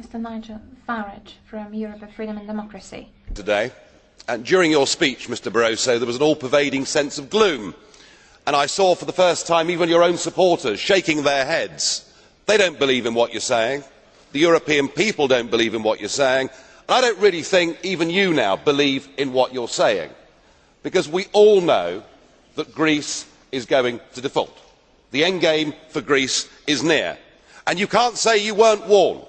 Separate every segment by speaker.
Speaker 1: Mr. Nigel Farage from Europe of Freedom and Democracy.
Speaker 2: today and during your speech mr barroso there was an all pervading sense of gloom and i saw for the first time even your own supporters shaking their heads. they do not believe in what you are saying the european people do not believe in what you are saying and i do not really think even you now believe in what you are saying because we all know that greece is going to default. the end game for greece is near and you cannot say you were not warned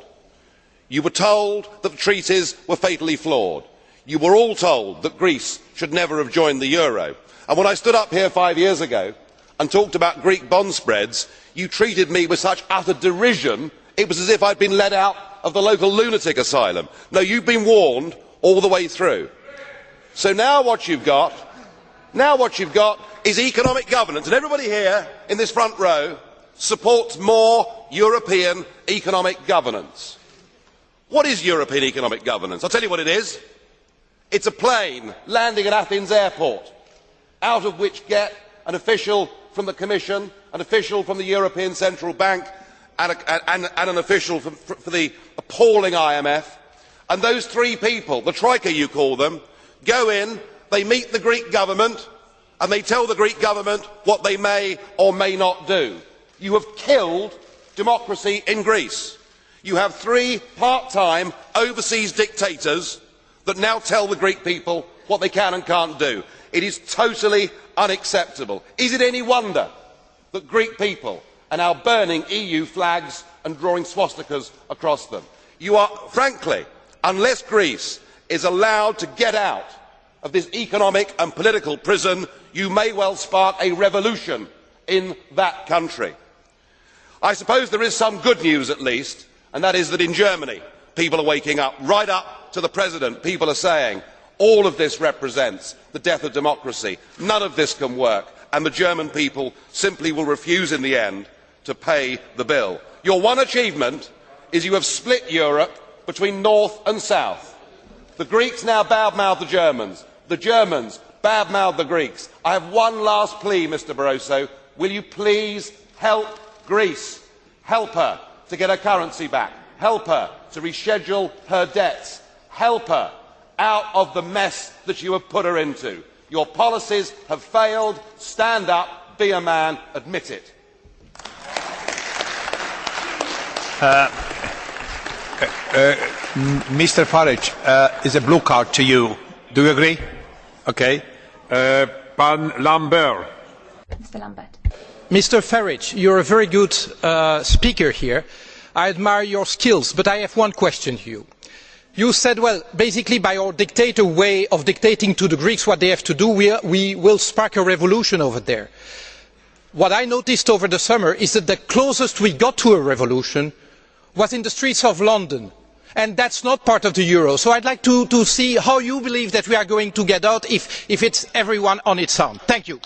Speaker 2: you were told that the treaties were fatally flawed. you were all told that greece should never have joined the euro and when i stood up here five years ago and talked about greek bond spreads you treated me with such utter derision it was as if i had been let out of the local lunatic asylum. no you have been warned all the way through. so now what you have got now what you have got is economic governance and everybody here in this front row supports more european economic governance what is european economic governance? i will tell you what it is it is a plane landing at athens airport out of which get an official from the commission an official from the european central bank and, an official for the appalling imf and those three people the troika you call them go in they meet the greek government and they tell the greek government what they may or may not do. you have killed democracy in greece you have three part time overseas dictators that now tell the greek people what they can and cannot do. it is totally unacceptable. is it any wonder that greek people are now burning eu flags and drawing swastikas across them? You are, frankly unless greece is allowed to get out of this economic and political prison you may well spark a revolution in that country. i suppose there is some good news at least and that is that in germany people are waking up. right up to the president people are saying all of this represents the death of democracy none of this can work and the german people simply will refuse in the end to pay the bill. your one achievement is you have split europe between north and south. the greeks now bad mouth the germans the germans bad mouth the greeks. i have one last plea mr barroso will you please help greece help her to get her currency back help her to reschedule her debts help her out of the mess that you have put her into. your policies have failed stand up be a man admit it.
Speaker 3: Mr. Farage, uh, is a blue card to you. Do you agree? Okay. Uh,
Speaker 4: Pan Lambert.
Speaker 1: Mr. Lambert.
Speaker 5: Mr. Farage, you're a very good uh, speaker here. I admire your skills, but I have one question to you. You said, well, basically by our dictator way of dictating to the Greeks what they have to do, we, will spark a revolution over there. What I noticed over the summer is that the closest we got to a revolution was in the streets of London and that is not part of the euro. so i would like to, see how you believe that we are going to get out if, if it is everyone on its own. thank you.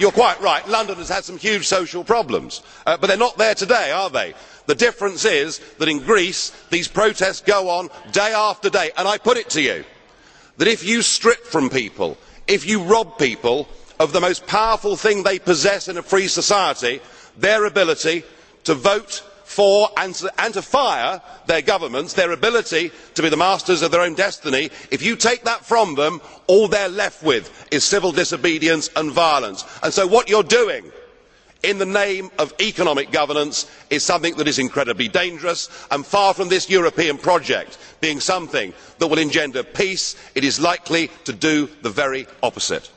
Speaker 2: You are quite right. London has had some huge social problems. Uh, but they are not there today are they? the difference is that in greece these protests go on day after day. And i put it to you that if you strip from people if you rob people of the most powerful thing they possess in a free society their ability to vote for and to fire their governments their ability to be the masters of their own destiny if you take that from them all they are left with is civil disobedience and violence. And so what you are doing in the name of economic governance is something that is incredibly dangerous and far from this european project being something that will engender peace it is likely to do the very opposite.